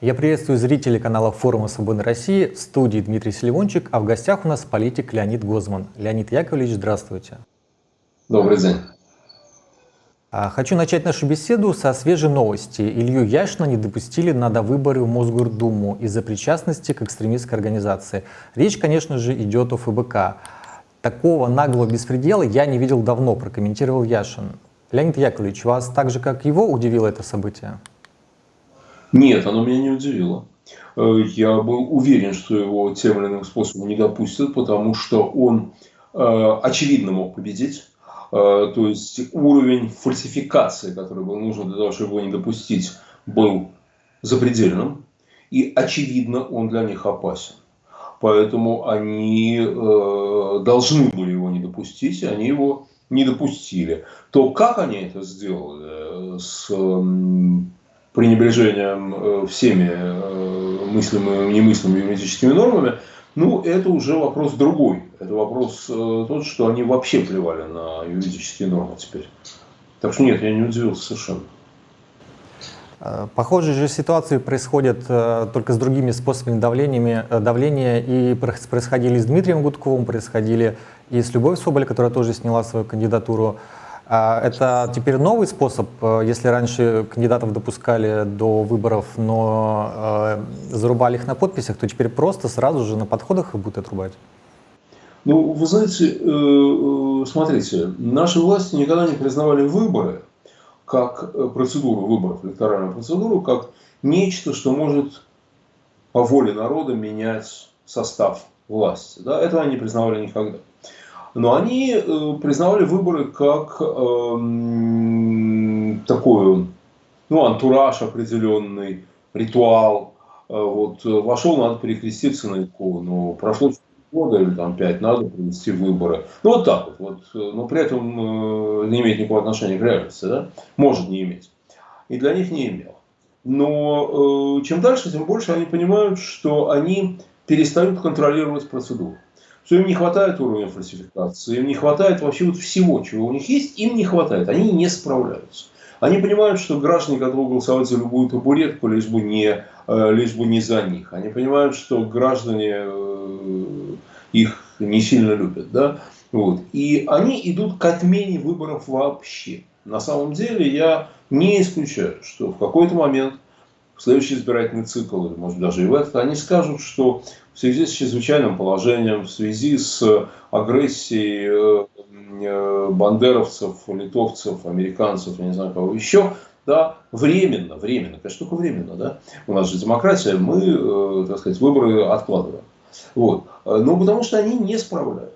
Я приветствую зрителей канала форума «Свободной России», в студии Дмитрий Селивончик, а в гостях у нас политик Леонид Гозман. Леонид Яковлевич, здравствуйте. Добрый день. А, хочу начать нашу беседу со свежей новости. Илью Яшина не допустили на довыборы в Мосгордуму из-за причастности к экстремистской организации. Речь, конечно же, идет о ФБК. Такого наглого беспредела я не видел давно, прокомментировал Яшин. Леонид Яковлевич, вас так же, как его, удивило это событие? Нет, оно меня не удивило. Э, я был уверен, что его тем или иным способом не допустят, потому что он э, очевидно мог победить. Э, то есть уровень фальсификации, который был нужен для того, чтобы его не допустить, был запредельным. И очевидно, он для них опасен. Поэтому они должны были его не допустить, и они его не допустили. То, как они это сделали, с пренебрежением э, всеми э, мыслимыми и немыслимыми юридическими нормами, ну, это уже вопрос другой. Это вопрос э, тот, что они вообще плевали на юридические нормы теперь. Так что нет, я не удивился совершенно. Похожие же ситуации происходят только с другими способами давлениями, давления и происходили с Дмитрием Гудковым, происходили и с Любовью Соболь, которая тоже сняла свою кандидатуру. А это теперь новый способ, э, если раньше кандидатов допускали до выборов, но э, зарубали их на подписях, то теперь просто сразу же на подходах их будут отрубать? Ну, вы знаете, э, смотрите, наши власти никогда не признавали выборы как процедуру выборов, электоральную процедуру, как нечто, что может по воле народа менять состав власти. Да? Этого они не признавали никогда. Но они э, признавали выборы как э, такую, ну, антураж определенный, ритуал. Э, вот вошел, надо перекреститься на икону. Прошло года или там пять, надо провести выборы. Ну, вот так вот. вот э, но при этом э, не имеет никакого отношения к реальности. Да? Может не иметь. И для них не имел. Но э, чем дальше, тем больше они понимают, что они перестают контролировать процедуру что им не хватает уровня фальсификации, им не хватает вообще вот всего, чего у них есть, им не хватает, они не справляются. Они понимают, что граждане готовы голосовать за любую табуретку, лишь бы не, э, лишь бы не за них. Они понимают, что граждане э, их не сильно любят. Да? Вот. И они идут к отмене выборов вообще. На самом деле я не исключаю, что в какой-то момент следующий избирательный цикл, или может даже и в этот, они скажут, что в связи с чрезвычайным положением, в связи с агрессией э, э, бандеровцев, литовцев, американцев, я не знаю кого еще, да, временно, временно, конечно, только временно, да, у нас же демократия, мы, э, так сказать, выборы откладываем. Вот. Ну, потому что они не справляются.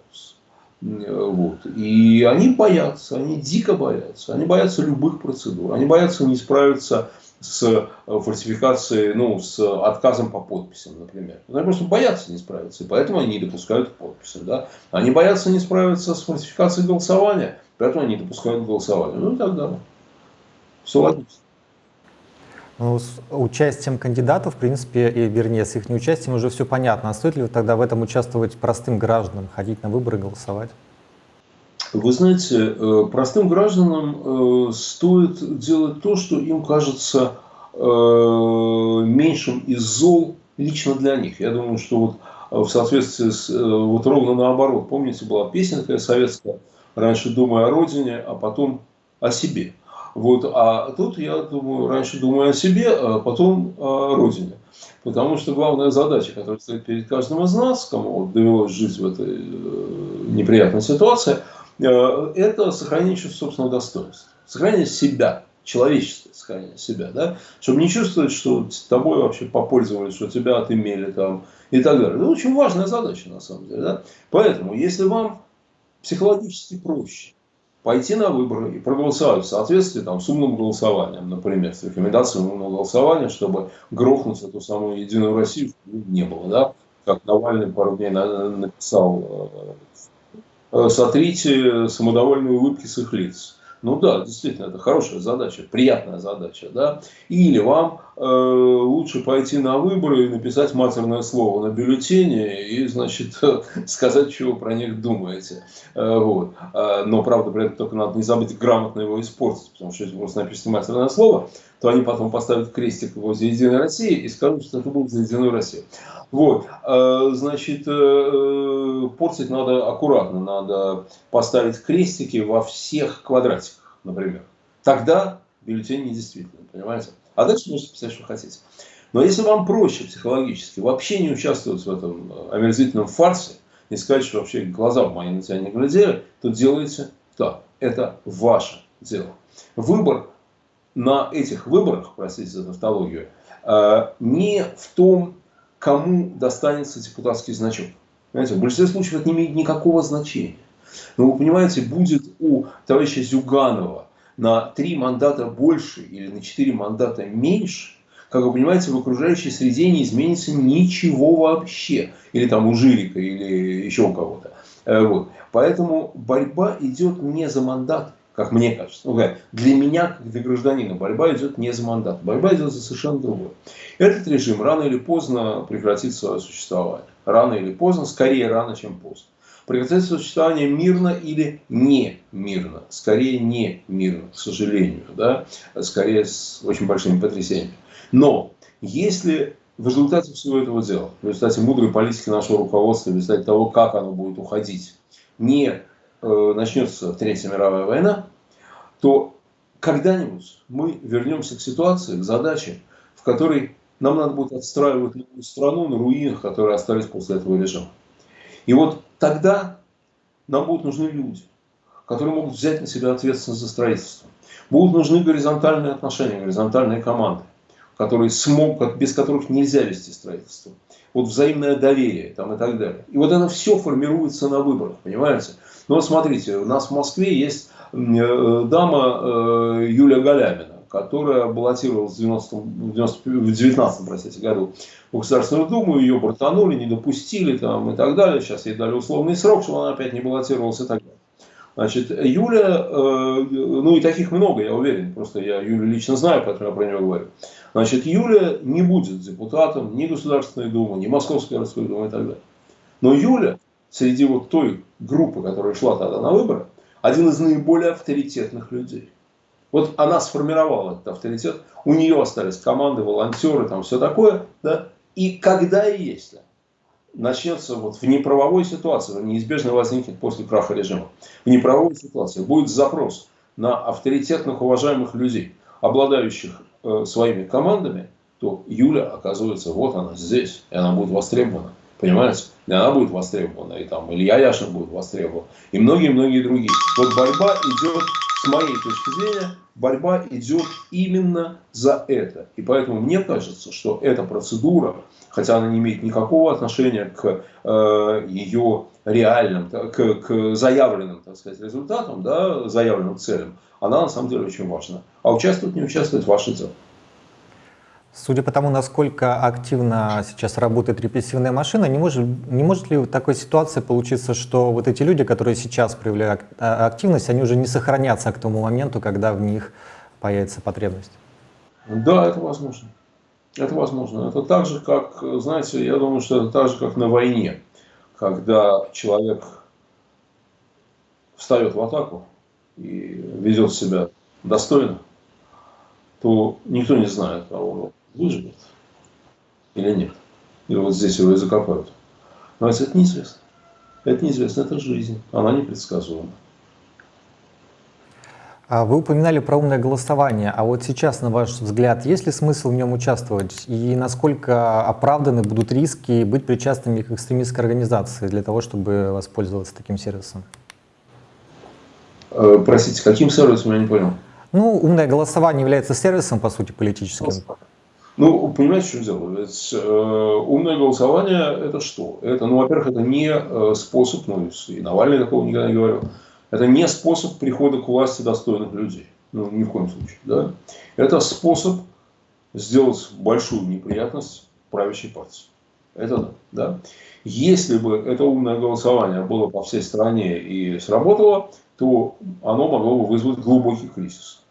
Вот. И они боятся, они дико боятся, они боятся любых процедур, они боятся не справиться с э, фальсификацией, ну, с отказом по подписям, например. Они просто боятся не справиться, и поэтому они не допускают подписи. Да? Они боятся не справиться с фальсификацией голосования, поэтому они не допускают голосования. Ну и так далее. Все логично. Ну, с участием кандидатов, в принципе, и, вернее, с их неучастием уже все понятно. А стоит ли тогда в этом участвовать простым гражданам, ходить на выборы, голосовать? Вы знаете, э, простым гражданам э, стоит делать то, что им кажется э, меньшим из зол лично для них. Я думаю, что вот в соответствии с, вот ровно наоборот. Помните, была песенка советская, раньше думая о родине, а потом о себе. Вот, а тут я думаю, раньше думаю о себе, а потом о родине. Потому что главная задача, которая стоит перед каждым из нас, кому вот довелось жить в этой неприятной ситуации – это сохранение чувства собственного достоинства. Сохранение себя, человеческое сохранение себя, да, чтобы не чувствовать, что тобой вообще попользовались, что тебя отымели там и так далее. Это очень важная задача на самом деле. Да? Поэтому, если вам психологически проще пойти на выборы и проголосовать в соответствии там, с умным голосованием, например, с рекомендацией умного голосования, чтобы грохнуть эту самую Единую Россию, не было, да, как Навальный пару дней написал э, Э, сотрите самодовольные улыбки с их лиц. Ну да, действительно, это хорошая задача, приятная задача. Да? Или вам э, лучше пойти на выборы и написать матерное слово на бюллетене и, значит, сказать, вы про них думаете. Э, вот. Э, но, правда, при этом только надо не забыть грамотно его испортить, потому что если просто напишите матерное слово, то они потом поставят крестик возле Единой России и скажут, что это был за Единую Россию. Вот, э, значит, э, портить надо аккуратно, надо поставить крестики во всех квадратиках, например. Тогда бюллетень недействительный, понимаете? А дальше можете писать, что хотите. Но если вам проще психологически вообще не участвовать в этом э, омерзительном фарсе, не сказать, что вообще глаза мои на тебя не глядели, то делайте так. Это ваше дело. Выбор на этих выборах, простите за тавтологию, не в том, кому достанется депутатский значок. Понимаете, в большинстве случаев это не имеет никакого значения. Но вы понимаете, будет у товарища Зюганова на три мандата больше или на четыре мандата меньше, как вы понимаете, в окружающей среде не изменится ничего вообще. Или там у Жирика, или еще у кого-то. Э, вот. Поэтому борьба идет не за мандат, как мне кажется. Ну, для меня, как для гражданина, борьба идет не за мандат. Борьба идет за совершенно другое. Этот режим рано или поздно прекратит свое существование. Рано или поздно, скорее рано, чем поздно. Прекратит существование мирно или не мирно. Скорее не мирно, к сожалению. Да? Скорее с очень большими потрясениями. Но если в результате всего этого дела, в результате мудрой политики нашего руководства, в результате того, как оно будет уходить, не Э, начнется Третья мировая война, то когда-нибудь мы вернемся к ситуации, к задаче, в которой нам надо будет отстраивать новую страну на руинах, которые остались после этого режима. И вот тогда нам будут нужны люди, которые могут взять на себя ответственность за строительство. Будут нужны горизонтальные отношения, горизонтальные команды, которые смогут, без которых нельзя вести строительство. Вот взаимное доверие там, и так далее. И вот это все формируется на выборах, понимаете? Ну вот смотрите, у нас в Москве есть э, дама э, Юлия Галямина, которая баллотировалась в, 90, в, 90, в 19 простите, году в Государственную Думу, ее бортанули, не допустили там, и так далее. Сейчас ей дали условный срок, чтобы она опять не баллотировалась и так далее. Значит, Юля, э, ну и таких много, я уверен, просто я Юлю лично знаю, поэтому я про нее говорю. Значит, Юля не будет депутатом ни Государственной Думы, ни Московской городской думы и так далее. Но Юля среди вот той группы, которая шла тогда на выборы, один из наиболее авторитетных людей. Вот она сформировала этот авторитет, у нее остались команды, волонтеры, там все такое, да, и когда и если начнется вот в неправовой ситуации, неизбежно возникнет после краха режима, в неправовой ситуации будет запрос на авторитетных, уважаемых людей, обладающих э, своими командами, то Юля оказывается, вот она здесь, и она будет востребована. Понимаете? И она будет востребована, и там Илья Яшин будет востребован, и многие-многие другие. Вот борьба идет, с моей точки зрения, борьба идет именно за это. И поэтому мне кажется, что эта процедура, хотя она не имеет никакого отношения к э, ее реальным, к, к заявленным, так сказать, результатам, да, заявленным целям, она на самом деле очень важна. А участвовать, не участвовать, ваше дело. Судя по тому, насколько активно сейчас работает репрессивная машина, не может, не может ли в такой ситуации получиться, что вот эти люди, которые сейчас проявляют а, активность, они уже не сохранятся к тому моменту, когда в них появится потребность? Да, это возможно. Это возможно. Это так же, как, знаете, я думаю, что это так же, как на войне, когда человек встает в атаку и ведет себя достойно, то никто не знает, а он выживет или нет. И вот здесь его и закопают. Но это неизвестно. Это неизвестно, это жизнь. Она непредсказуема. А вы упоминали про умное голосование, а вот сейчас, на ваш взгляд, есть ли смысл в нем участвовать? И насколько оправданы будут риски быть причастными к экстремистской организации для того, чтобы воспользоваться таким сервисом? Э, простите, каким сервисом, я не понял? Ну, умное голосование является сервисом, по сути, политическим. Ну, понимаете, что дело? Ведь э, умное голосование это что? Это, ну, во-первых, это не э, способ, ну, и Навальный такого никогда не говорил, это не способ прихода к власти достойных людей. Ну, ни в коем случае. Да? Это способ сделать большую неприятность правящей партии. Это да. Если бы это умное голосование было по всей стране и сработало, то оно могло бы вызвать глубокий кризис.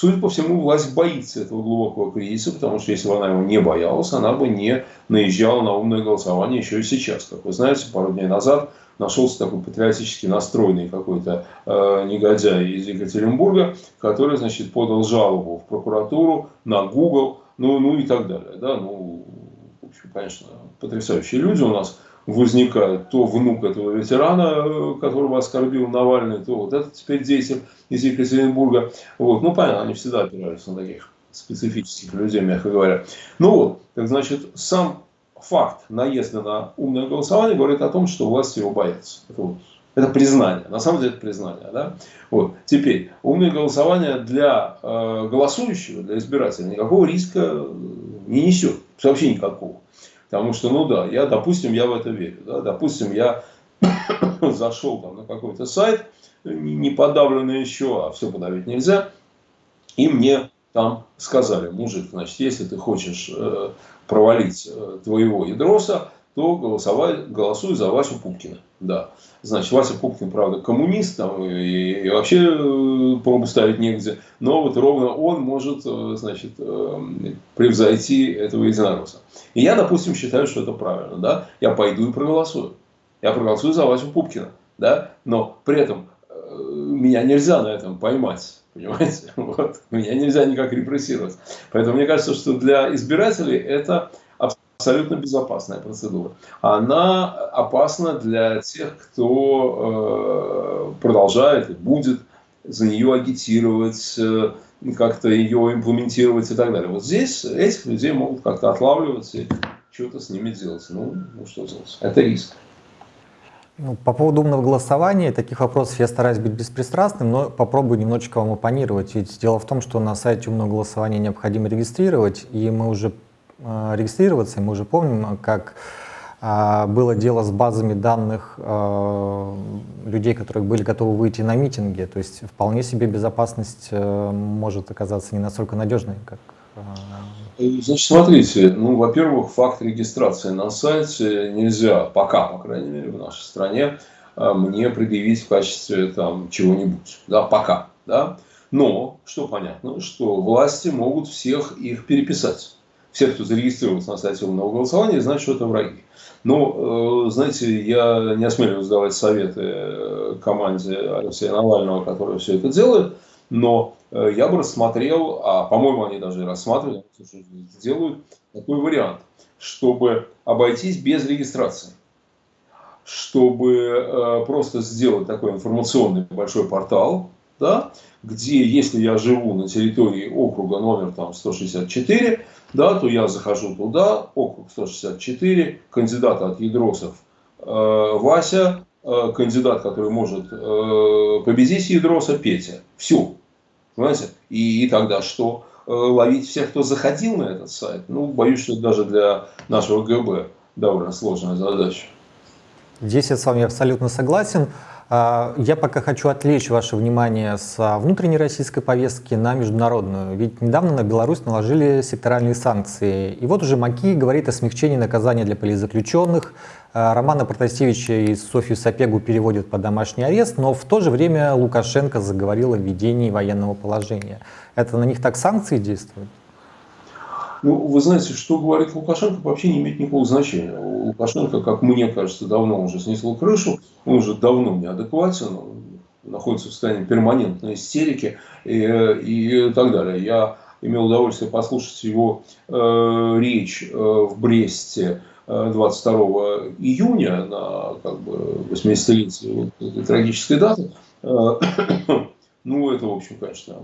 Судя по всему, власть боится этого глубокого кризиса, потому что если бы она его не боялась, она бы не наезжала на умное голосование еще и сейчас. Как вы знаете, пару дней назад нашелся такой патриотически настроенный какой-то э, негодяй из Екатеринбурга, который, значит, подал жалобу в прокуратуру на Google, ну, ну и так далее. Да? Ну, в общем, конечно, потрясающие люди у нас возникают. То внук этого ветерана, э, которого оскорбил Навальный, то вот этот теперь деятель из Екатеринбурга. Вот. Ну, понятно, они всегда опираются на таких специфических людей, мягко говоря. Ну вот, так значит, сам факт наезда на умное голосование говорит о том, что власти его боятся. Это, вот, это признание. На самом деле это признание. Да? Вот. Теперь, умное голосование для э, голосующего, для избирателя никакого риска не несет. Вообще никакого. Потому что, ну да, я, допустим, я в это верю. Да? Допустим, я зашел там на какой-то сайт, не подавленный еще, а все подавить нельзя, и мне там сказали, мужик, значит, если ты хочешь э, провалить э, твоего ядроса, то голосовай, голосуй за Васю Пупкина. Да. Значит, Вася Пупкин, правда, коммунист, там, и, и вообще э, пробу ставить негде, но вот ровно он может, э, значит, э, превзойти этого единоросса. И я, допустим, считаю, что это правильно, да, я пойду и проголосую. Я проголосую за Васю Пупкина, да, но при этом меня нельзя на этом поймать. Понимаете? Вот. Меня нельзя никак репрессировать. Поэтому мне кажется, что для избирателей это абсолютно безопасная процедура. Она опасна для тех, кто э, продолжает и будет за нее агитировать, э, как-то ее имплементировать и так далее. Вот здесь этих людей могут как-то отлавливать и что-то с ними делать. Ну, ну что делать? Это риск. Ну, по поводу умного голосования, таких вопросов я стараюсь быть беспристрастным, но попробую немножечко вам оппонировать. Ведь дело в том, что на сайте умного голосования необходимо регистрировать, и мы уже регистрироваться, и мы уже помним, как э, было дело с базами данных э, людей, которые были готовы выйти на митинги. То есть вполне себе безопасность э, может оказаться не настолько надежной, как э, Значит, смотрите, ну, во-первых, факт регистрации на сайте нельзя, пока, по крайней мере, в нашей стране, мне предъявить в качестве там чего-нибудь, да, пока, да. Но, что понятно, что власти могут всех их переписать. Все, кто зарегистрировался на сайте умного голосования, знают, что это враги. Но, э, знаете, я не осмеливаюсь давать советы э, команде Алексея Навального, которая все это делает, но э, я бы рассмотрел, а по-моему они даже рассматривали, сделают такой вариант, чтобы обойтись без регистрации, чтобы э, просто сделать такой информационный большой портал, да, где, если я живу на территории округа номер там, 164, да, то я захожу туда, округ 164, кандидат от ядросов э, Вася, э, кандидат, который может э, победить ядроса Петя. Все. Понимаете? И, и тогда что? Э, ловить всех, кто заходил на этот сайт? Ну, боюсь, что даже для нашего ГБ довольно сложная задача. Здесь я с вами абсолютно согласен. А, я пока хочу отвлечь ваше внимание с внутренней российской повестки на международную. Ведь недавно на Беларусь наложили секторальные санкции. И вот уже МАКИ говорит о смягчении наказания для политзаключенных. А, Романа Протасевича и Софью Сапегу переводят под домашний арест, но в то же время Лукашенко заговорил о введении военного положения. Это на них так санкции действуют? Ну, вы знаете, что говорит Лукашенко, вообще не имеет никакого значения. Лукашенко, как мне кажется, давно уже снесло крышу, он уже давно неадекватен, он находится в состоянии перманентной истерики и, и так далее. Я имел удовольствие послушать его э, речь э, в Бресте 22 э, июня на как бы, 80-летие вот этой трагической даты. Э, ну, это, в общем, конечно,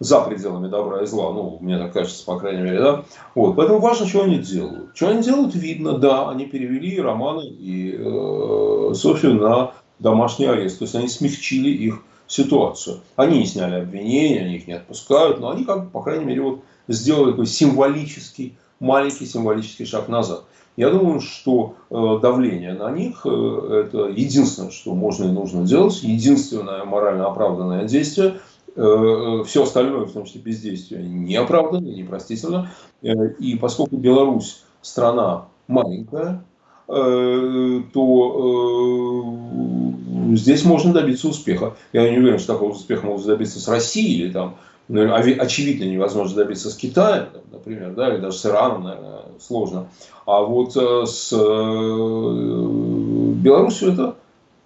за пределами добра и зла, ну, мне так кажется, по крайней мере, да. Вот, поэтому важно, что они делают. Что они делают, видно, да, они перевели Романа и э, Софию на домашний арест, то есть они смягчили их ситуацию. Они не сняли обвинения, они их не отпускают, но они, как, по крайней мере, вот сделали такой символический, маленький символический шаг назад. Я думаю, что э, давление на них э, это единственное, что можно и нужно делать, единственное морально оправданное действие – все остальное, в том числе бездействие, неоправданно, непростительно. Э, и поскольку Беларусь страна маленькая, э, то э, здесь можно добиться успеха. Я не уверен, что такого успеха можно добиться с Россией или там ну, очевидно невозможно добиться с Китаем, например, да, или даже с Ираном, наверное, сложно. А вот с Беларусью это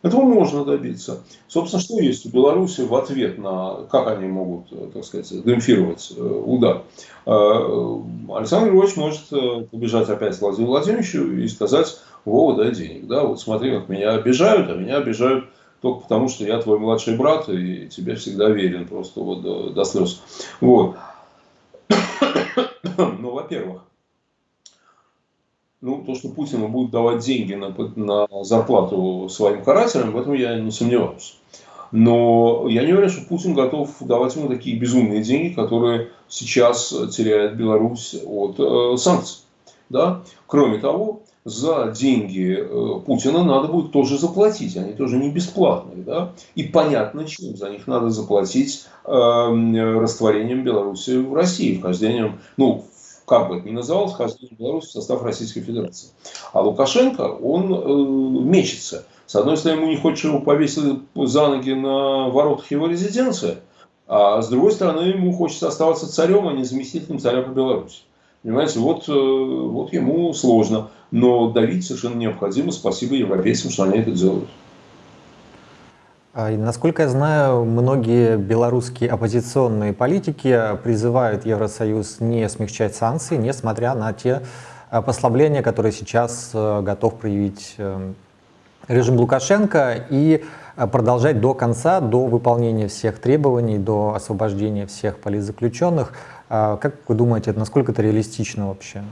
этого можно добиться. Собственно, что есть у Беларуси в ответ на, как они могут, э, так сказать, демпфировать э, удар? Э, Александр Григорьевич может побежать опять к Владимиру Владимировичу и сказать, Вова, дай денег. Да, вот смотри, как меня обижают, а меня обижают только потому, что я твой младший брат и тебе всегда верен просто вот до, до слез. Вот. Ну, во-первых, ну, то, что Путину будет давать деньги на, на зарплату своим карателям, в этом я не сомневаюсь. Но я не уверен, что Путин готов давать ему такие безумные деньги, которые сейчас теряет Беларусь от э, санкций. Да? Кроме того, за деньги э, Путина надо будет тоже заплатить, они тоже не бесплатные. Да? И понятно, чем за них надо заплатить э, растворением Беларуси в России, вхождением, ну, как бы это ни называлось, вхождение Беларуси в состав Российской Федерации. А Лукашенко, он э, мечется. С одной стороны, ему не хочет, чтобы его повесили за ноги на воротах его резиденции, а с другой стороны, ему хочется оставаться царем, а не заместителем царя по Беларуси. Понимаете, вот, э, вот ему сложно. Но давить совершенно необходимо. Спасибо европейцам, что они это делают. А, насколько я знаю, многие белорусские оппозиционные политики призывают Евросоюз не смягчать санкции, несмотря на те а, послабления, которые сейчас а, готов проявить э, режим Лукашенко, и продолжать до конца, до выполнения всех требований, до освобождения всех политзаключенных. Как вы думаете, насколько это реалистично вообще?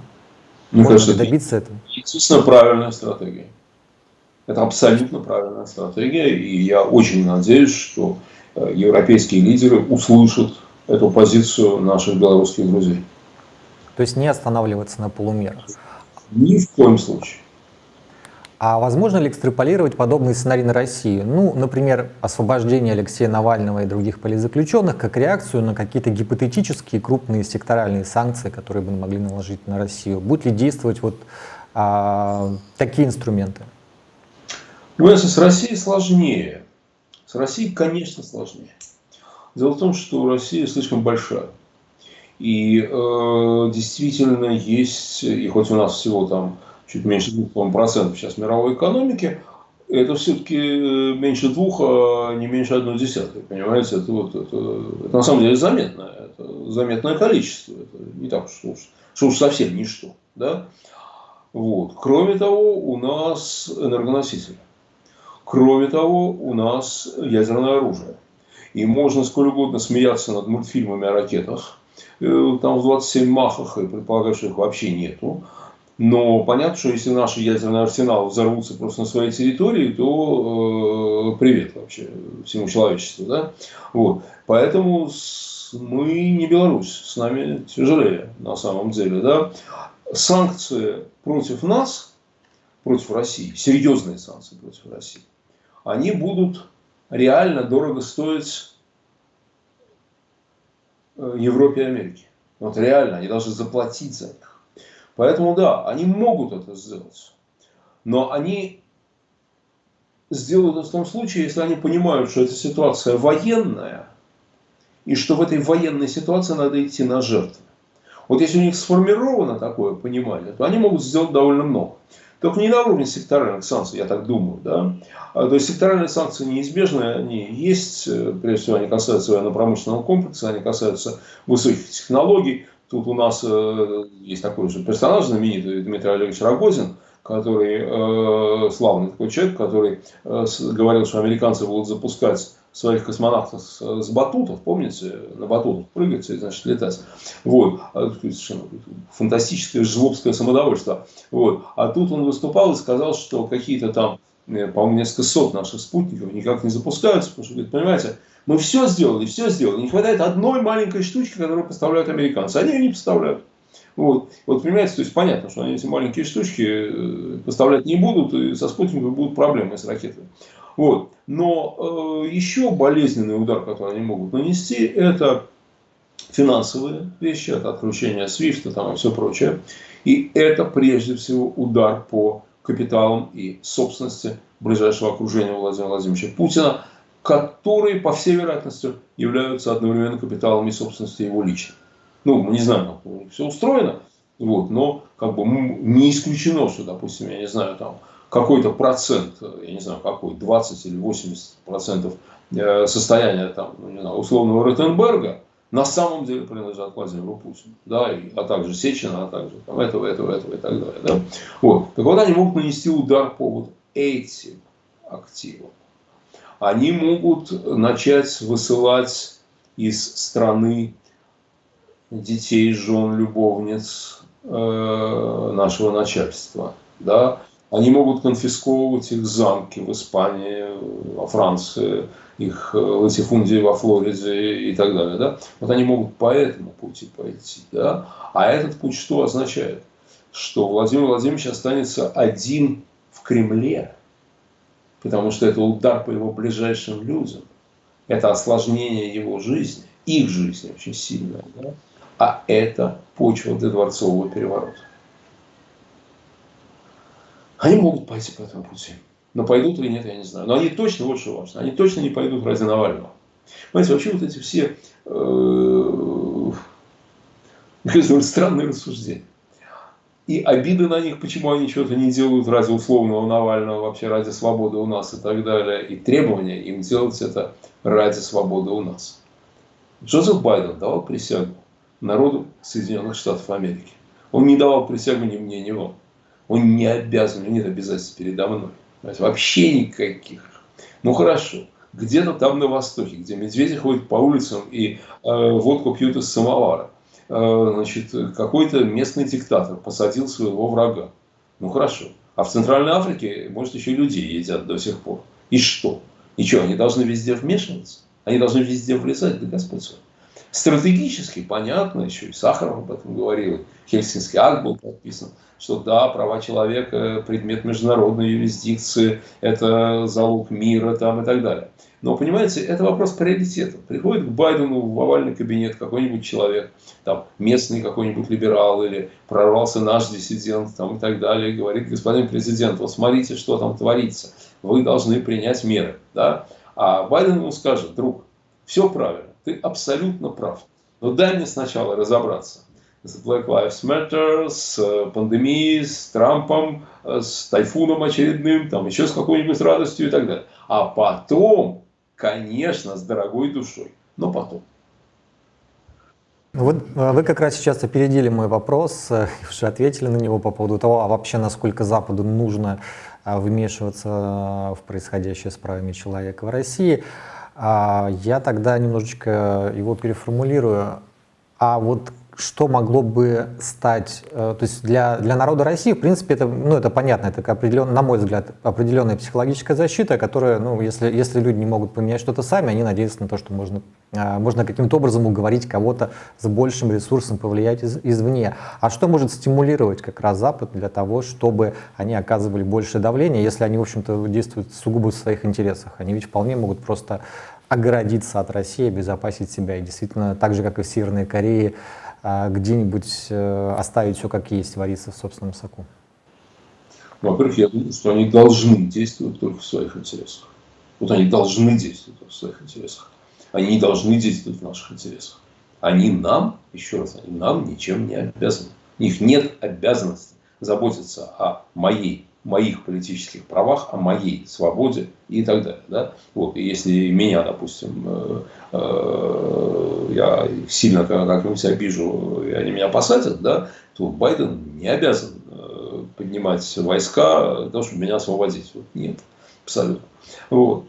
Мне Можно кажется, добиться этого? Естественно, правильная стратегия. Это абсолютно правильная стратегия, и я очень надеюсь, что э, европейские лидеры услышат эту позицию наших белорусских друзей. То есть не останавливаться на полумерах? Ни в коем случае. А возможно ли экстраполировать подобный сценарий на Россию? Ну, например, освобождение Алексея Навального и других политзаключенных как реакцию на какие-то гипотетические крупные секторальные санкции, которые бы могли наложить на Россию. Будут ли действовать вот а, такие инструменты? Если с Россией сложнее. С Россией, конечно, сложнее. Дело в том, что Россия слишком большая. И э, действительно есть, и хоть у нас всего там чуть меньше 2% сейчас мировой экономики, это все-таки э, меньше двух, а не меньше одной десятой. Понимаете, это, вот, это, это на самом деле заметно. Это заметное количество. Это не так, что уж, что уж совсем ничто. Да? Вот. Кроме того, у нас энергоносители. Кроме того, у нас ядерное оружие. И можно сколь угодно смеяться над мультфильмами о ракетах, э, там в 27 махах, и предполагать, что их вообще нету. Но понятно, что если наши ядерные арсеналы взорвутся просто на своей территории, то э, привет вообще всему человечеству. Да? Вот. Поэтому мы не Беларусь, с нами тяжелее на самом деле. Да? Санкции против нас, против России, серьезные санкции против России, они будут реально дорого стоить э, Европе и Америке. Вот реально, они должны заплатить за них. Поэтому да, они могут это сделать. Но они сделают это в том случае, если они понимают, что эта ситуация военная, и что в этой военной ситуации надо идти на жертвы. Вот если у них сформировано такое понимание, то они могут сделать довольно много. Только не на уровне секторальных санкций, я так думаю. Да? А, то есть секторальные санкции неизбежны, они есть, э, прежде всего они касаются военно-промышленного комплекса, они касаются высоких технологий. Тут у нас э, есть такой же персонаж знаменитый, Дмитрий Олегович Рогозин, который э, славный такой человек, который говорил, что американцы будут запускать своих космонавтов с, с батутов, помните, на батутах прыгать и, значит, летать. Вот. А, фантастическое жлобское самодовольство. Вот. А тут он выступал и сказал, что какие-то там, э, по-моему, несколько сот наших спутников никак не запускаются, потому что, говорит, понимаете, мы все сделали, все сделали. Не хватает одной маленькой штучки, которую поставляют американцы. Они ее не поставляют. Вот. вот понимаете, то есть понятно, что они эти маленькие штучки э, поставлять не будут, и со спутниками будут проблемы с ракетами. Вот. Но э, еще болезненный удар, который они могут нанести, это финансовые вещи, это отключение Свифта там, и все прочее. И это прежде всего удар по капиталам и собственности ближайшего окружения Владимира Владимировича Путина, которые, по всей вероятности, являются одновременно капиталом и собственностью его лично. Ну, мы не знаем, как у них все устроено, вот, но как бы не исключено, что, допустим, я не знаю, там какой-то процент, я не знаю какой, 20 или 80 процентов э, состояния там, ну, не знаю, условного Ротенберга на самом деле принадлежат Владимиру Путину, да, и, а также Сечина, а также там, этого, этого, этого и так далее. Да? Вот. Так вот, они могут нанести удар по вот этим активам. Они могут начать высылать из страны детей, жен, любовниц э, нашего начальства. Да? Они могут конфисковывать их замки в Испании, во Франции, их э, латифундии во Флориде и так далее. Да? Вот они могут по этому пути пойти. Да? А этот путь что означает? Что Владимир Владимирович останется один в Кремле, потому что это удар по его ближайшим людям. Это осложнение его жизни, их жизни очень сильное. Да? А это почва для дворцового переворота. Они могут пойти по этому пути. Но пойдут или нет, я не знаю. Но они точно, вот что важно, они точно не пойдут ради Навального. Понимаете, вообще вот эти все э, странные рассуждения. И обиды на них, почему они что-то не делают ради условного Навального, вообще ради свободы у нас и так далее. И требования им делать это ради свободы у нас. Джозеф Байден давал присягу народу Соединенных Штатов Америки. Он не давал присягу ни мне, ни вам. Он не обязан, у него нет обязательств передо мной. Вообще никаких. Ну хорошо, где-то там на востоке, где медведи ходят по улицам и э, водку пьют из самовара. Э, значит, какой-то местный диктатор посадил своего врага. Ну хорошо. А в Центральной Африке, может, еще людей едят до сих пор. И что? Ничего, они должны везде вмешиваться? Они должны везде влезать, да Господь свой. Стратегически понятно, еще и Сахаров об этом говорил, Хельсинский акт был подписан, что да, права человека, предмет международной юрисдикции, это залог мира там, и так далее. Но, понимаете, это вопрос приоритета. Приходит к Байдену в овальный кабинет какой-нибудь человек, там, местный какой-нибудь либерал или прорвался наш диссидент там, и так далее, и говорит, господин президент, вот смотрите, что там творится, вы должны принять меры. Да? А Байден ему скажет, друг, все правильно, ты абсолютно прав. Но дай мне сначала разобраться с Black Lives Matter, с э, пандемией, с Трампом, э, с тайфуном очередным, там еще с какой-нибудь радостью и так далее. А потом, конечно, с дорогой душой, но потом. Вот э, вы как раз сейчас опередили мой вопрос, уже ответили на него по поводу того, а вообще насколько Западу нужно вмешиваться в происходящее с правами человека в России. А я тогда немножечко его переформулирую. А вот что могло бы стать, э, то есть для, для народа России, в принципе, это, ну, это понятно, это, определен, на мой взгляд, определенная психологическая защита, которая, ну, если, если люди не могут поменять что-то сами, они надеются на то, что можно, э, можно каким-то образом уговорить кого-то с большим ресурсом повлиять из, извне. А что может стимулировать как раз Запад для того, чтобы они оказывали большее давление, если они, в общем-то, действуют сугубо в своих интересах? Они ведь вполне могут просто оградиться от России, обезопасить себя. И действительно, так же, как и в Северной Корее, где-нибудь э, оставить все как есть, вариться в собственном соку? Во-первых, я думаю, что они должны действовать только в своих интересах. Вот они должны действовать в своих интересах. Они не должны действовать в наших интересах. Они нам, еще раз, они нам ничем не обязаны. У них нет обязанности заботиться о моей моих политических правах, о моей свободе и так далее. Да? Вот, и если меня, допустим, э, э, я сильно как-нибудь обижу, и они меня посадят, да, то Байден не обязан э, поднимать войска для того, чтобы меня освободить. Вот, нет, абсолютно. Вот.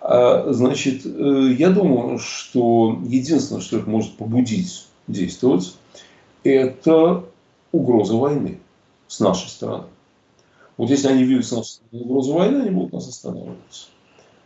А, значит, я думаю, что единственное, что их может побудить действовать, это угроза войны с нашей стороны. Вот если они видят нас угрозу войны, они будут нас останавливаться.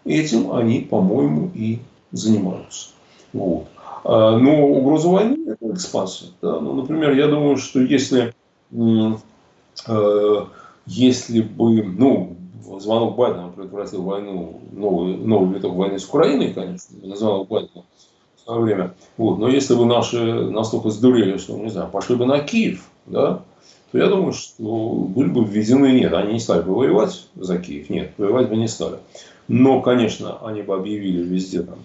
Этим они, по-моему, и занимаются. Вот. А, но угроза войны – это экспансия. Да? Ну, например, я думаю, что если, э, если бы ну, звонок Байдена предотвратил войну, новый, новый виток войны с Украиной, конечно, звонок Байдена время. Вот. Но если бы наши настолько сдурели, что, не знаю, пошли бы на Киев, да, то я думаю, что были бы введены, нет, они не стали бы воевать за Киев, нет, воевать бы не стали. Но, конечно, они бы объявили везде там,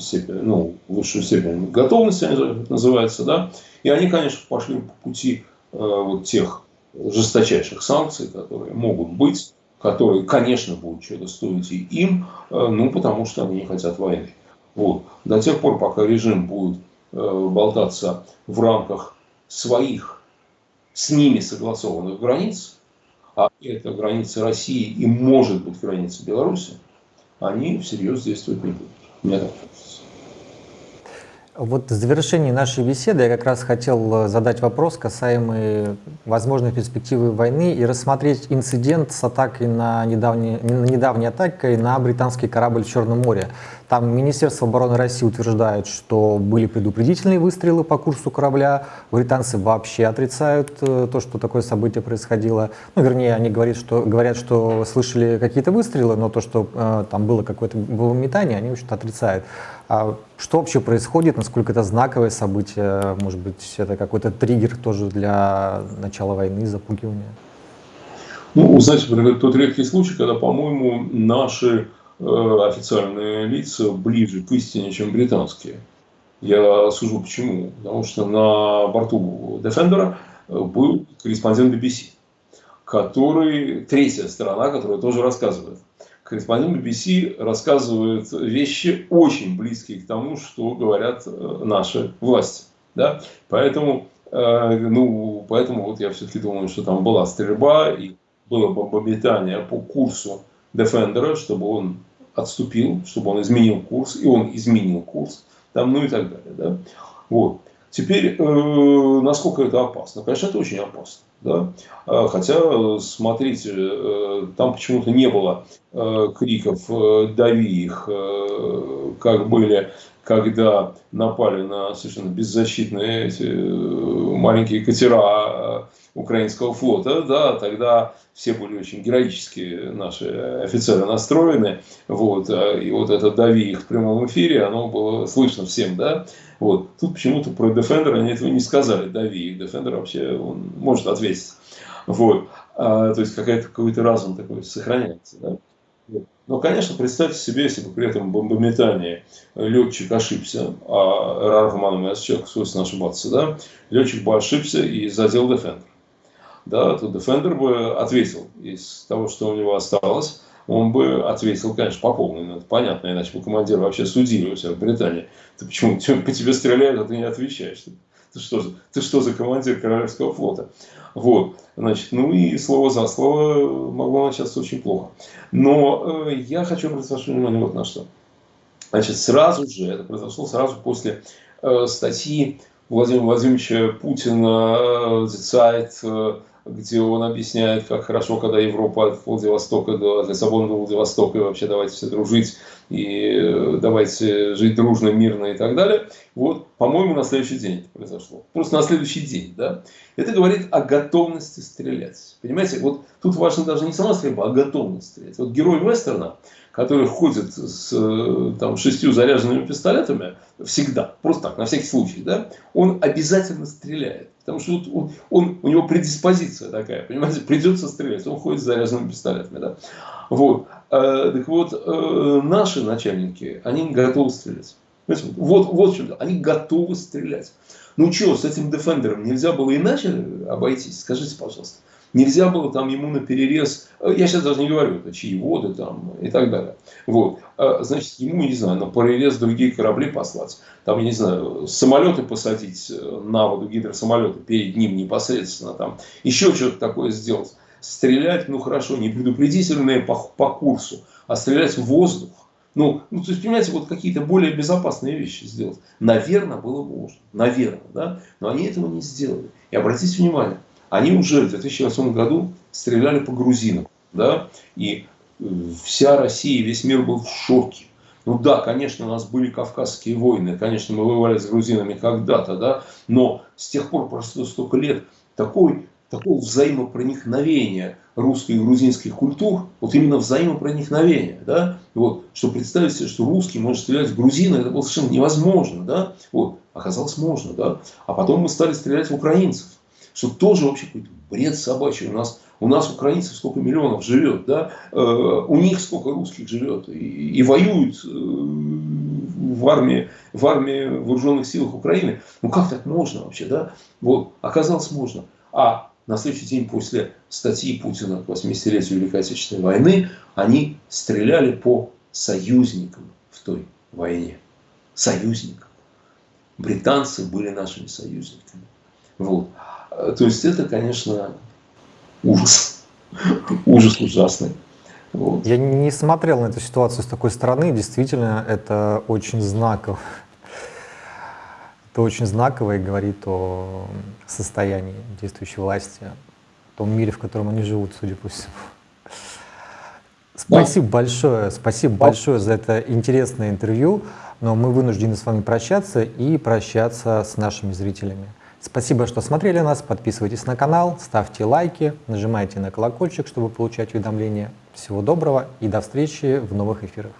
степень, ну, высшую степень готовности, называется, да, и они, конечно, пошли по пути э, вот тех жесточайших санкций, которые могут быть, которые, конечно, будут что-то стоить и им, э, ну, потому что они не хотят войны. Вот. До тех пор, пока режим будет э, болтаться в рамках своих с ними согласованных границ, а это границы России и может быть граница Беларуси, они всерьез действовать не будут. Мне так вот в завершении нашей беседы я как раз хотел э, задать вопрос, касаемый возможной перспективы войны и рассмотреть инцидент с атакой на недавней, недавней атакой на британский корабль в Черном море. Там Министерство обороны России утверждает, что были предупредительные выстрелы по курсу корабля. Британцы вообще отрицают э, то, что такое событие происходило. Ну, вернее, они говорят, что, говорят, что слышали какие-то выстрелы, но то, что э, там было какое-то было метание, они, в общем-то, отрицают. А что вообще происходит? Насколько это знаковое событие? Может быть, это какой-то триггер тоже для начала войны, запугивания? Ну, знаете, тот редкий случай, когда, по-моему, наши Э, официальные лица ближе к истине, чем британские. Я сужу почему. Потому что на борту Defender был корреспондент BBC, который, третья сторона, которая тоже рассказывает. Корреспондент BBC рассказывает вещи очень близкие к тому, что говорят э, наши власти. Да? Поэтому, э, ну, поэтому вот я все-таки думаю, что там была стрельба и было бомбометание по курсу Defender, чтобы он отступил, чтобы он изменил курс, и он изменил курс, там, ну и так далее. Да? Вот. Теперь, э, насколько это опасно? Конечно, это очень опасно. Да? А, хотя, смотрите, э, там почему-то не было э, криков э, «дави их», как были, когда напали на совершенно беззащитные эти э, маленькие катера украинского флота, да, тогда все были очень героически наши офицеры настроены, вот, и вот это «дави их» в прямом эфире, оно было слышно всем, да, вот. Тут почему-то про Defender они этого не сказали, «дави их», Defender вообще, он может ответить, вот, а, то есть какой-то какой разум такой сохраняется, да. Но, конечно, представьте себе, если бы при этом бомбометании летчик ошибся, а Рарфманом человек свойственно ошибаться, да, летчик бы ошибся и задел Defender да, то Defender бы ответил из того, что у него осталось, он бы ответил, конечно, по полной, ну, это понятно, иначе бы командир вообще судили у себя в Британии. Ты почему по тебе стреляют, а ты не отвечаешь? Ты, что, ты что за командир Королевского флота? Вот, значит, ну и слово за слово могло начаться очень плохо. Но э, я хочу обратить ваше внимание вот на что. Значит, сразу же, это произошло сразу после э, статьи Владимира Владимировича Путина э, «The Site», э, где он объясняет, как хорошо, когда Европа от Владивостока до от Лиссабона до Владивостока, и вообще давайте все дружить, и э, давайте жить дружно, мирно и так далее. Вот, по-моему, на следующий день это произошло. Просто на следующий день, да. Это говорит о готовности стрелять. Понимаете, вот тут важно даже не сама стрельба, а готовность стрелять. Вот герой вестерна, который ходит с э, там, шестью заряженными пистолетами, всегда, просто так, на всякий случай, да, он обязательно стреляет. Потому что вот он, он, у него предиспозиция такая, понимаете, придется стрелять, он ходит с заряженными пистолетами. Да? Вот. А, так вот, э, наши начальники, они готовы стрелять. Вот, вот чем они готовы стрелять. Ну что, с этим Defender нельзя было иначе обойтись? Скажите, пожалуйста. Нельзя было там ему на перерез, э, я сейчас даже не говорю, это чьи воды там и так далее. Вот. Значит, ему, не знаю, на перерез другие корабли послать. Там, я не знаю, самолеты посадить э, на воду, гидросамолеты перед ним непосредственно. Там. Еще что-то такое сделать. Стрелять, ну хорошо, не предупредительные по, по курсу, а стрелять в воздух. Ну, ну, то есть, понимаете, вот какие-то более безопасные вещи сделать. Наверное, было можно. Наверное, да? Но они этого не сделали. И обратите внимание, они уже в 2008 году стреляли по грузинам. Да? И э, вся Россия, весь мир был в шоке. Ну да, конечно, у нас были кавказские войны, конечно, мы воевали с грузинами когда-то, да, но с тех пор прошло столько лет, такой, такого взаимопроникновения русской и грузинских культур, вот именно взаимопроникновения, да, вот, что представить себе, что русский может стрелять в грузина, это было совершенно невозможно, да, вот, оказалось можно, да, а потом мы стали стрелять в украинцев, что тоже вообще какой-то бред собачий, у нас, у нас украинцев сколько миллионов живет, да, э, у них сколько русских живет. И, и воюют э, в армии, в армии вооруженных силах Украины, ну как так можно вообще, да, вот, оказалось можно, а на следующий день после статьи Путина к 80-летию Великой Отечественной войны они стреляли по союзникам в той войне. Союзникам. Британцы были нашими союзниками. Вот. То есть это, конечно, ужас. Ужас ужасный. Вот. Я не смотрел на эту ситуацию с такой стороны. Действительно, это очень знаково. Это очень знаково и говорит о состоянии действующей власти, о том мире, в котором они живут, судя по всему. Спасибо да. большое, спасибо да. большое за это интересное интервью, но мы вынуждены с вами прощаться и прощаться с нашими зрителями. Спасибо, что смотрели нас, подписывайтесь на канал, ставьте лайки, нажимайте на колокольчик, чтобы получать уведомления. Всего доброго и до встречи в новых эфирах.